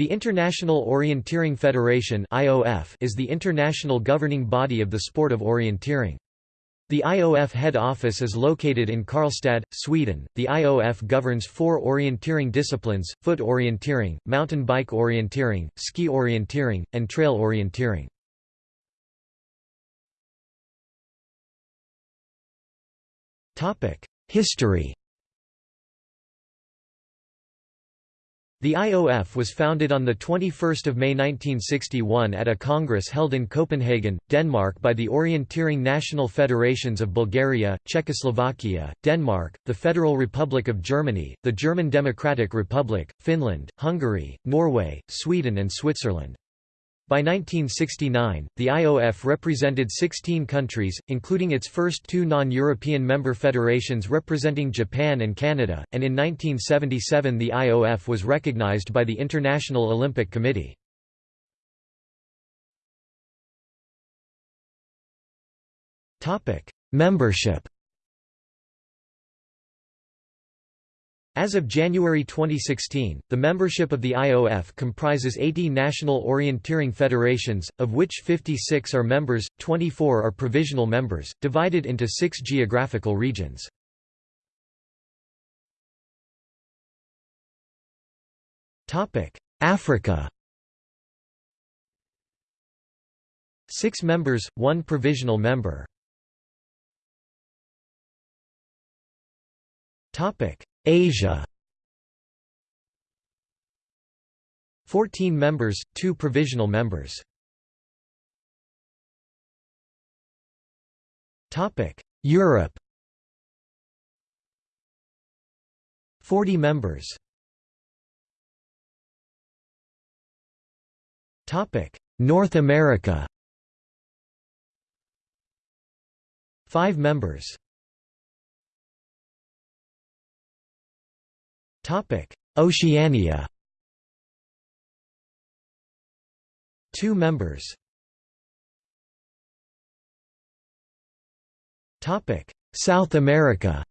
The International Orienteering Federation is the international governing body of the sport of orienteering. The IOF head office is located in Karlstad, Sweden. The IOF governs four orienteering disciplines foot orienteering, mountain bike orienteering, ski orienteering, and trail orienteering. History The IOF was founded on 21 May 1961 at a congress held in Copenhagen, Denmark by the Orienteering National Federations of Bulgaria, Czechoslovakia, Denmark, the Federal Republic of Germany, the German Democratic Republic, Finland, Hungary, Norway, Sweden and Switzerland. By 1969, the IOF represented 16 countries, including its first two non-European member federations representing Japan and Canada, and in 1977 the IOF was recognized by the International Olympic Committee. Membership As of January 2016, the membership of the IOF comprises 80 national orienteering federations, of which 56 are members, 24 are provisional members, divided into six geographical regions. Africa Six members, one provisional member. Topic Asia. 14 members, 2 provisional members. Topic: Europe. 40 members. Topic: North America. 5 members Oceania. Two members. Topic: South America.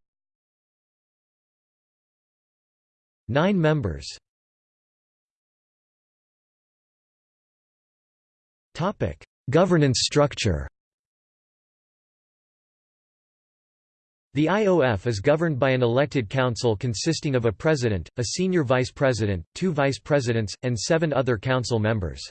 Nine members. Topic: Governance structure The IOF is governed by an elected council consisting of a president, a senior vice president, two vice presidents, and seven other council members.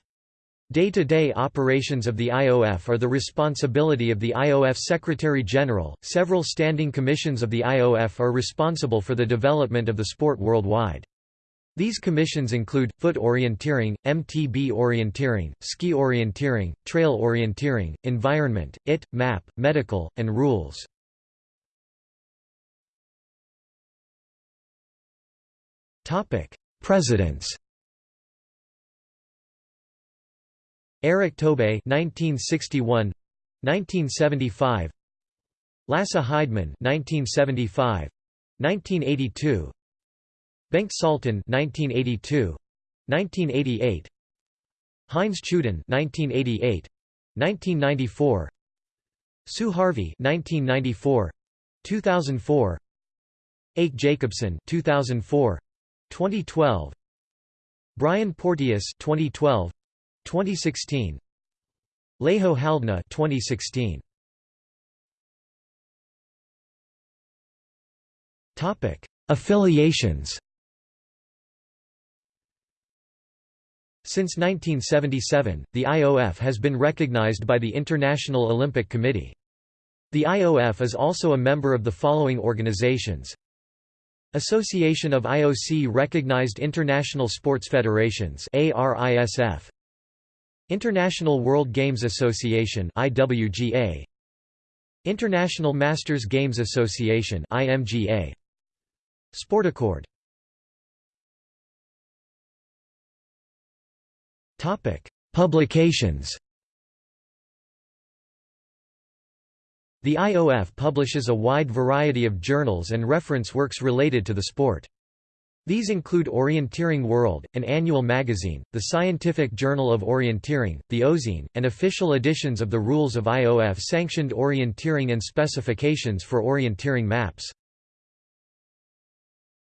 Day-to-day -day operations of the IOF are the responsibility of the IOF Secretary-General. Several standing commissions of the IOF are responsible for the development of the sport worldwide. These commissions include, foot orienteering, MTB orienteering, ski orienteering, trail orienteering, environment, IT, MAP, medical, and rules. Presidents Erik Tobé 1961 1975 Lasse Heideman 1975 1982 Bengt Saltin 1982 1988 Heinz Tschudin 1988 1994 Sue Harvey 1994 2004 Ake Jacobsen 2004 2012 Brian Porteous 2012 2016 Leho Haldna 2016 Topic Affiliations. Since 1977, the IOF has been recognized by the International Olympic Committee. The IOF is also a member of the following organizations Association of IOC-recognized international sports federations ARISF International World Games Association IWGA International Masters Games Association IMGA Sportaccord Topic. Publications The IOF publishes a wide variety of journals and reference works related to the sport. These include Orienteering World, an annual magazine, the Scientific Journal of Orienteering, the OZine, and official editions of the Rules of IOF sanctioned orienteering and specifications for orienteering maps.